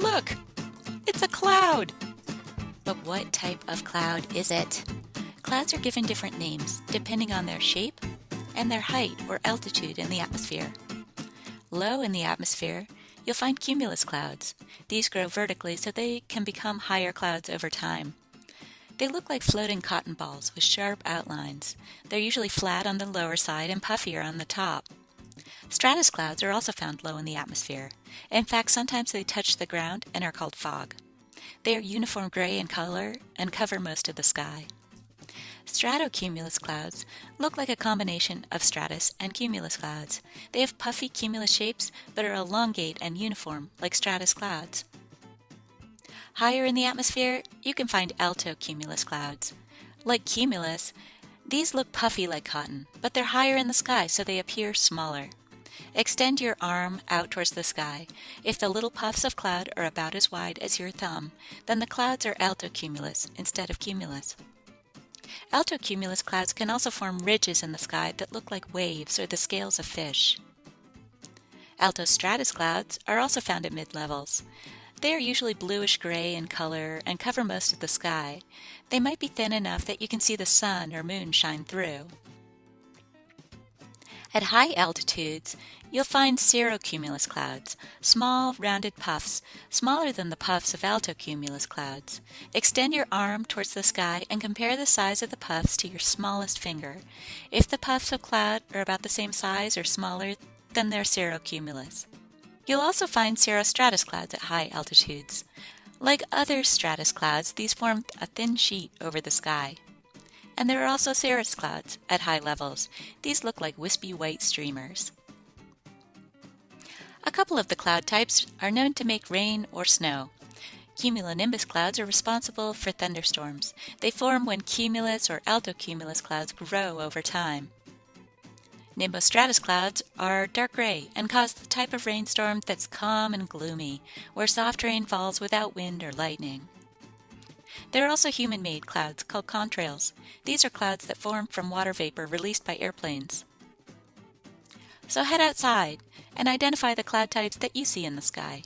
Look! It's a cloud! But what type of cloud is it? Clouds are given different names depending on their shape and their height or altitude in the atmosphere. Low in the atmosphere, you'll find cumulus clouds. These grow vertically so they can become higher clouds over time. They look like floating cotton balls with sharp outlines. They're usually flat on the lower side and puffier on the top. Stratus clouds are also found low in the atmosphere. In fact, sometimes they touch the ground and are called fog. They are uniform gray in color and cover most of the sky. Stratocumulus clouds look like a combination of stratus and cumulus clouds. They have puffy cumulus shapes but are elongate and uniform like stratus clouds. Higher in the atmosphere, you can find altocumulus clouds. Like cumulus, these look puffy like cotton, but they're higher in the sky so they appear smaller. Extend your arm out towards the sky. If the little puffs of cloud are about as wide as your thumb, then the clouds are altocumulus instead of cumulus. Altocumulus clouds can also form ridges in the sky that look like waves or the scales of fish. Altostratus clouds are also found at mid-levels. They are usually bluish gray in color and cover most of the sky. They might be thin enough that you can see the sun or moon shine through. At high altitudes, you'll find cirrocumulus clouds, small rounded puffs, smaller than the puffs of altocumulus clouds. Extend your arm towards the sky and compare the size of the puffs to your smallest finger. If the puffs of cloud are about the same size or smaller, then they're cirrocumulus. You'll also find cirrostratus clouds at high altitudes. Like other stratus clouds, these form a thin sheet over the sky. And there are also cirrus clouds at high levels. These look like wispy white streamers. A couple of the cloud types are known to make rain or snow. Cumulonimbus clouds are responsible for thunderstorms. They form when cumulus or altocumulus clouds grow over time. Nimbostratus clouds are dark gray and cause the type of rainstorm that's calm and gloomy, where soft rain falls without wind or lightning. There are also human-made clouds called contrails. These are clouds that form from water vapor released by airplanes. So head outside and identify the cloud types that you see in the sky.